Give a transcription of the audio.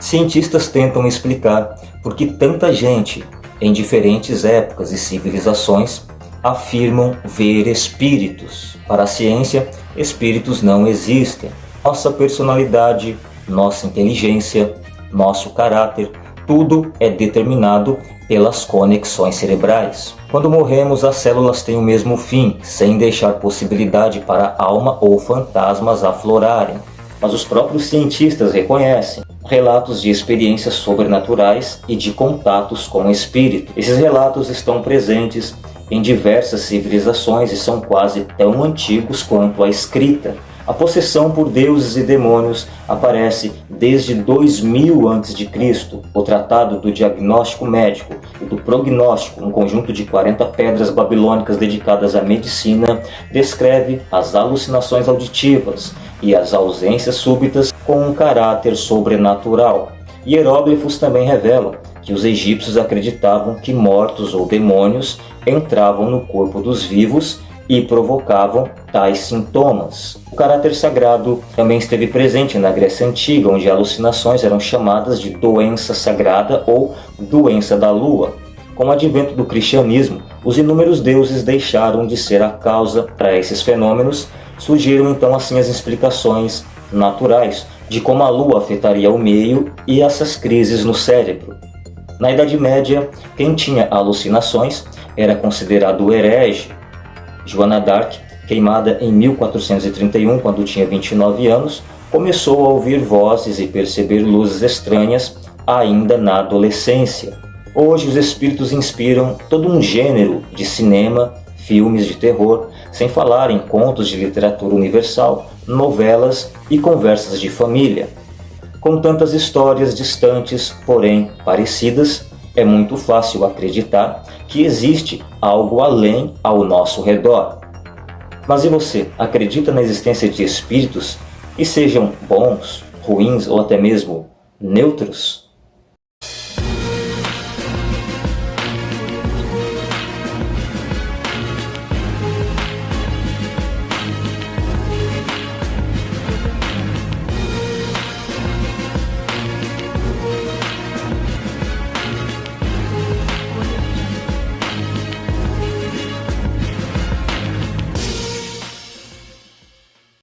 Cientistas tentam explicar por que tanta gente, em diferentes épocas e civilizações, afirmam ver espíritos. Para a ciência, espíritos não existem. Nossa personalidade, nossa inteligência, nosso caráter, tudo é determinado pelas conexões cerebrais. Quando morremos, as células têm o mesmo fim, sem deixar possibilidade para alma ou fantasmas aflorarem. Mas os próprios cientistas reconhecem relatos de experiências sobrenaturais e de contatos com o espírito. Esses relatos estão presentes em diversas civilizações e são quase tão antigos quanto a escrita. A possessão por deuses e demônios aparece desde 2000 a.C. O Tratado do Diagnóstico Médico do Prognóstico, um conjunto de 40 pedras babilônicas dedicadas à medicina, descreve as alucinações auditivas e as ausências súbitas com um caráter sobrenatural. Hieróglifos também revelam que os egípcios acreditavam que mortos ou demônios entravam no corpo dos vivos e provocavam tais sintomas. O caráter sagrado também esteve presente na Grécia Antiga, onde alucinações eram chamadas de doença sagrada ou doença da lua. Com o advento do cristianismo, os inúmeros deuses deixaram de ser a causa para esses fenômenos, surgiram então assim as explicações naturais de como a lua afetaria o meio e essas crises no cérebro. Na Idade Média, quem tinha alucinações era considerado herege Joana d'Arc, queimada em 1431 quando tinha 29 anos, começou a ouvir vozes e perceber luzes estranhas ainda na adolescência. Hoje os espíritos inspiram todo um gênero de cinema, filmes de terror, sem falar em contos de literatura universal, novelas e conversas de família. Com tantas histórias distantes, porém parecidas, é muito fácil acreditar que existe algo além ao nosso redor. Mas e você, acredita na existência de espíritos, e sejam bons, ruins ou até mesmo neutros?